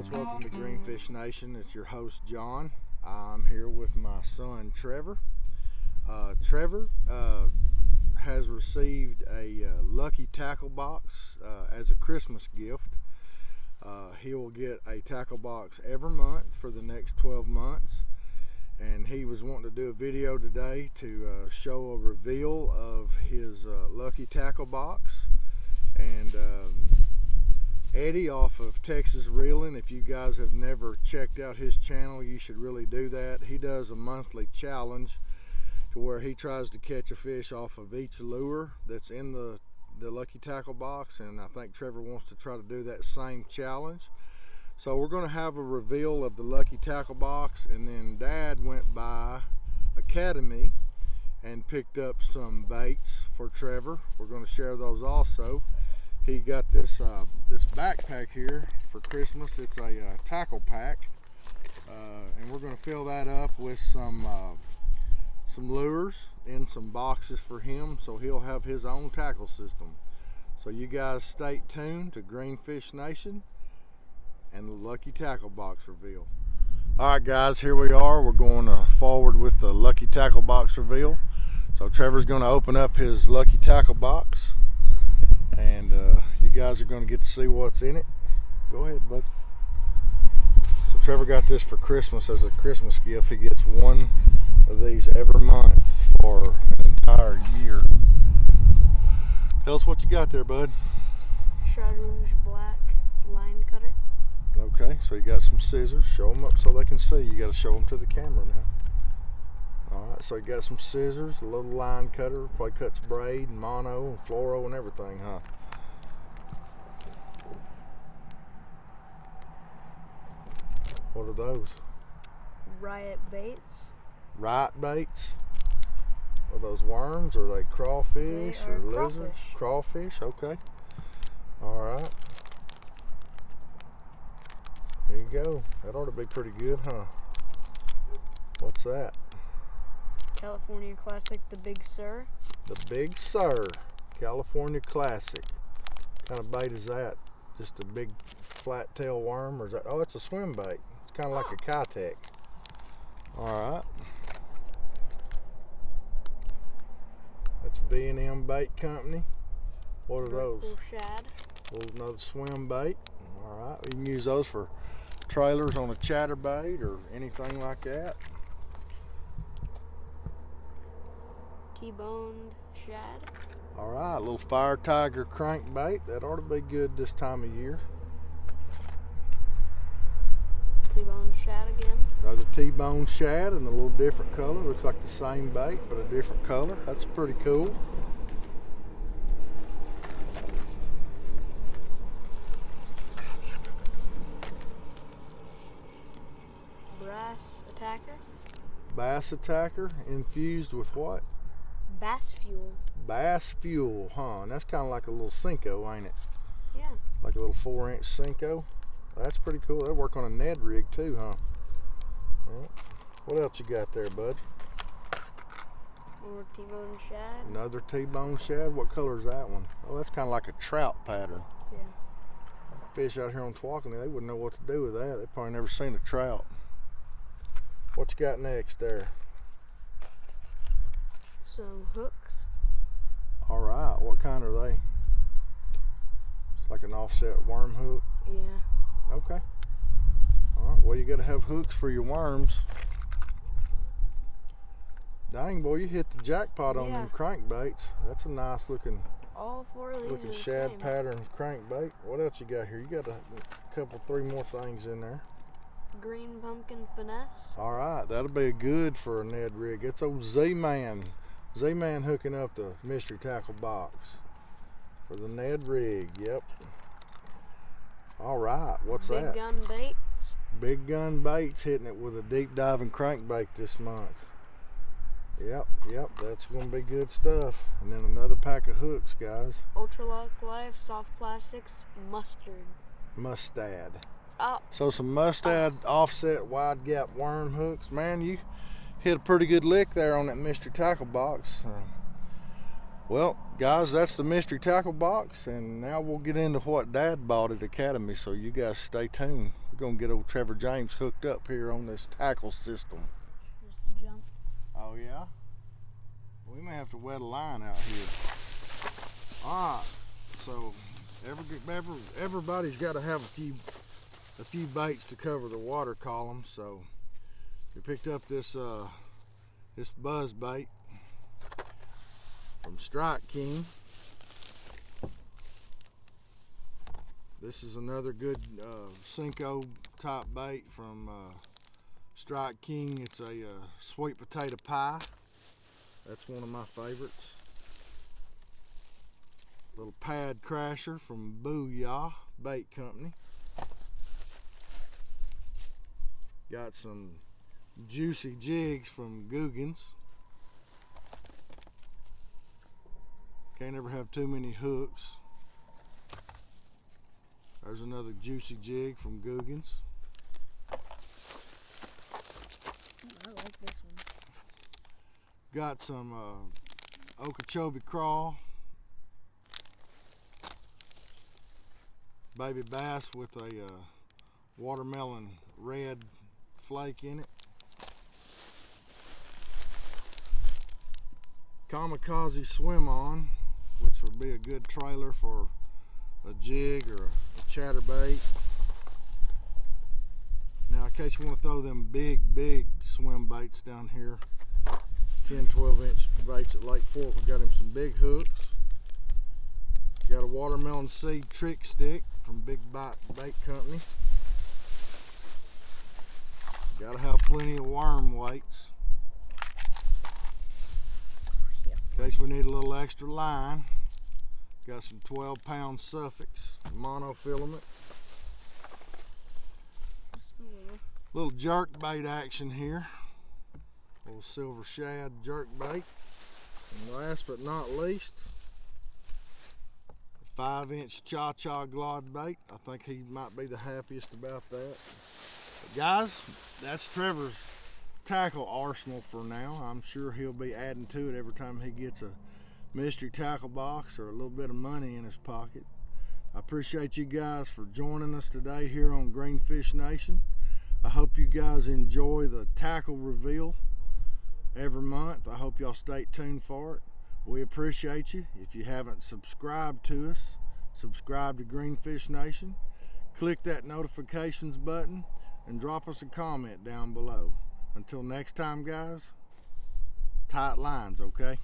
guys, welcome to Greenfish Nation. It's your host John. I'm here with my son Trevor. Uh, Trevor uh, has received a uh, lucky tackle box uh, as a Christmas gift. Uh, he will get a tackle box every month for the next 12 months. And he was wanting to do a video today to uh, show a reveal of his lucky tackle box. And um, Eddie off of Texas Reeling. If you guys have never checked out his channel, you should really do that. He does a monthly challenge to where he tries to catch a fish off of each lure that's in the, the Lucky Tackle box. And I think Trevor wants to try to do that same challenge. So we're going to have a reveal of the Lucky Tackle box. And then Dad went by Academy and picked up some baits for Trevor. We're going to share those also he got this uh, this backpack here for Christmas. It's a uh, tackle pack, uh, and we're going to fill that up with some uh, some lures in some boxes for him, so he'll have his own tackle system. So you guys stay tuned to Greenfish Nation and the Lucky Tackle Box reveal. All right, guys, here we are. We're going to forward with the Lucky Tackle Box reveal. So Trevor's going to open up his Lucky Tackle Box and uh, you guys are going to get to see what's in it. Go ahead, bud. So Trevor got this for Christmas as a Christmas gift. He gets one of these every month for an entire year. Tell us what you got there, bud. Shad Rouge Black line cutter. Okay, so you got some scissors. Show them up so they can see. You got to show them to the camera now. Alright, so you got some scissors, a little line cutter, probably cuts braid and mono and fluoro and everything, huh? What are those? Riot baits. Riot baits? Are those worms? Or are they crawfish they or lizards? Crawfish. crawfish, okay. Alright. There you go. That ought to be pretty good, huh? What's that? California Classic, the Big Sur. The Big Sur, California Classic. What kind of bait is that? Just a big flat tail worm, or is that? Oh, it's a swim bait. It's kind of like a Keitech. All right. That's B&M Bait Company. What are those? Little shad. Little another swim bait. All right. You can use those for trailers on a chatterbait or anything like that. T-boned shad. All right, little fire tiger crankbait. That ought to be good this time of year. T-bone shad again. Another T-bone shad in a little different color. Looks like the same bait, but a different color. That's pretty cool. Brass attacker. Bass attacker infused with what? Bass fuel. Bass fuel, huh? And that's kind of like a little Senko, ain't it? Yeah. Like a little four inch Senko. That's pretty cool. That'll work on a Ned rig too, huh? What else you got there, bud? More T-bone shad. Another T-bone shad. What color is that one? Oh, that's kind of like a trout pattern. Yeah. Fish out here on Tawakoni, they wouldn't know what to do with that. They probably never seen a trout. What you got next there? Some hooks. All right, what kind are they? It's like an offset worm hook. Yeah. Okay. All right. Well, you got to have hooks for your worms. Dang, boy, you hit the jackpot on Yeah. them crankbaits. That's a nice looking, All four of these looking shad same. pattern crankbait. What else you got here? You got a couple, three more things in there. Green pumpkin finesse. All right, that'll be good for a Ned rig. It's old Z-Man. Z-Man hooking up the mystery tackle box for the Ned rig. Yep. All right, what's up? Big that? gun baits. Big gun baits hitting it with a deep diving crankbait this month. Yep, yep, that's gonna be good stuff. And then another pack of hooks, guys. Ultralock Life soft plastics mustard. Mustad. Oh, So some mustad offset wide gap worm hooks. Man, you hit a pretty good lick there on that Mr. tackle box. Uh, well, guys, that's the mystery tackle box, and now we'll get into what Dad bought at Academy. So you guys stay tuned. We're gonna get old Trevor James hooked up here on this tackle system. Just jump. Oh yeah? We may have to wet a line out here. Alright, so every, every, everybody's got to have a few a few baits to cover the water column, so we picked up this uh, this buzz bait from Strike King. This is another good uh, Senko type bait from uh, Strike King. It's a uh, sweet potato pie. That's one of my favorites. Little pad crasher from Booyah Bait Company. Got some juicy jigs from Googans. Can't ever have too many hooks. There's another juicy jig from Googans. I like this one. Got some uh, Okeechobee crawl. Baby bass with a uh, watermelon red flake in it. Kamikaze swim on, would be a good trailer for a jig or a chatterbait. Now, in case you want to throw them big, big swim baits down here, 10, 12 inch baits at Lake Fork. We got him some big hooks. Got a watermelon seed trick stick from Big Bite Bait Company. Got to have plenty of worm weights in case we need a little extra line. Got some 12 pound Suffix monofilament. Just a little. Little jerk bait action here. Little silver shad jerk bait. And last but not least, five inch cha cha glide bait. I think he might be the happiest about that. But guys, that's Trevor's tackle arsenal for now. I'm sure he'll be adding to it every time he gets a mystery tackle box or a little bit of money in his pocket. I appreciate you guys for joining us today here on Greenfish Nation. I hope you guys enjoy the tackle reveal every month. I hope y'all stay tuned for it. We appreciate you. If you haven't subscribed to us, subscribe to Greenfish Nation. Click that notifications button and drop us a comment down below. Until next time, guys, tight lines, okay?